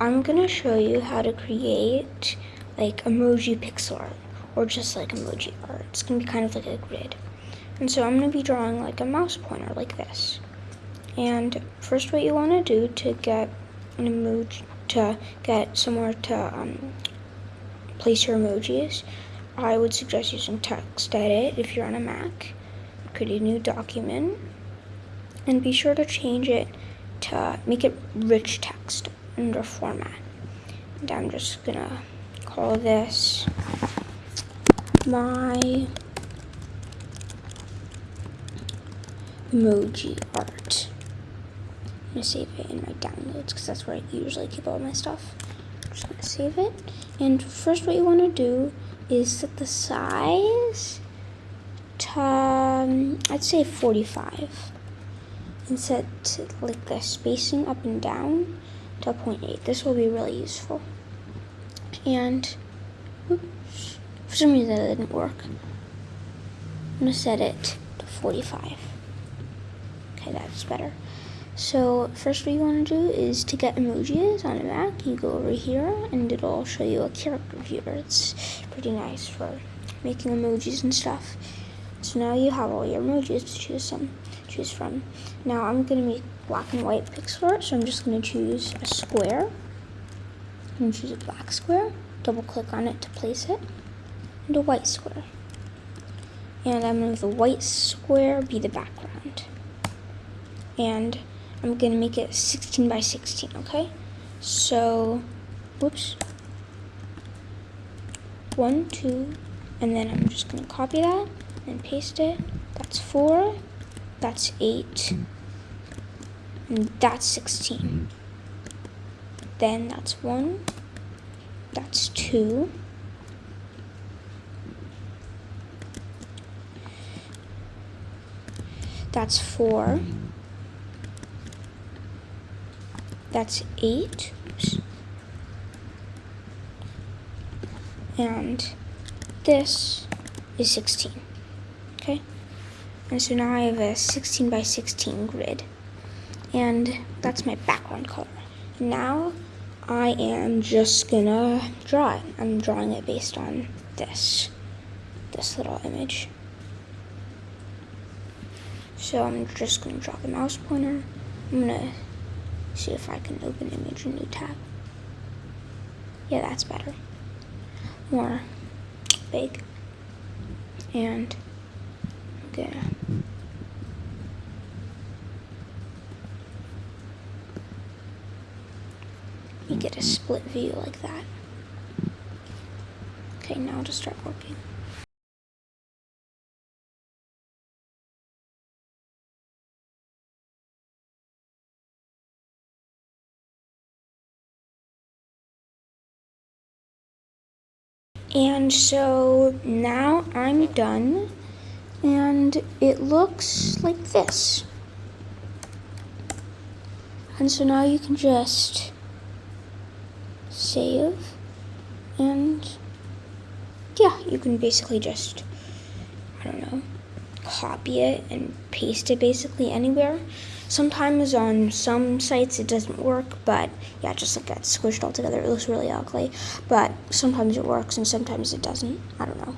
I'm gonna show you how to create like emoji pixel art or just like emoji art. It's gonna be kind of like a grid. And so I'm gonna be drawing like a mouse pointer like this. And first what you wanna do to get an emoji, to get somewhere to um, place your emojis, I would suggest using TextEdit if you're on a Mac. Create a new document and be sure to change it to make it rich text under format. And I'm just gonna call this my emoji art. I'm gonna save it in my downloads because that's where I usually keep all my stuff. I'm just gonna save it. And first what you wanna do is set the size to, um, I'd say 45 and set like the spacing up and down to 0.8. This will be really useful. And oops, for some reason it didn't work. I'm gonna set it to 45. Okay, that's better. So first what you want to do is to get emojis on a Mac, you go over here and it'll show you a character viewer. It's pretty nice for making emojis and stuff. So now you have all your emojis to choose some, choose from. Now I'm gonna make black and white pixel so I'm just gonna choose a square. I'm gonna choose a black square, double click on it to place it, and a white square. And I'm gonna have the white square be the background. And I'm gonna make it 16 by 16, okay? So, whoops. One, two, and then I'm just gonna copy that and paste it. That's four, that's eight, that's 16. Mm-hmm. Then that's one, that's two, that's four, mm-hmm. that's eight, Oops. and this is 16 okay? And so now I have a 16 by 16 grid. And that's my background color. Now I am just gonna draw it. I'm drawing it based on this, this little image. So I'm just gonna draw the mouse pointer. I'm gonna see if I can open image in new tab. Yeah, that's better. More big. And there. You get a split view like that. Okay, now to start working. And so now I'm done and it looks like this. And so now you can just save and yeah, you can basically just, I don't know, copy it and paste it basically anywhere. Sometimes on some sites it doesn't work, but yeah, just like that squished all together. It looks really ugly, but sometimes it works and sometimes it doesn't. I don't know.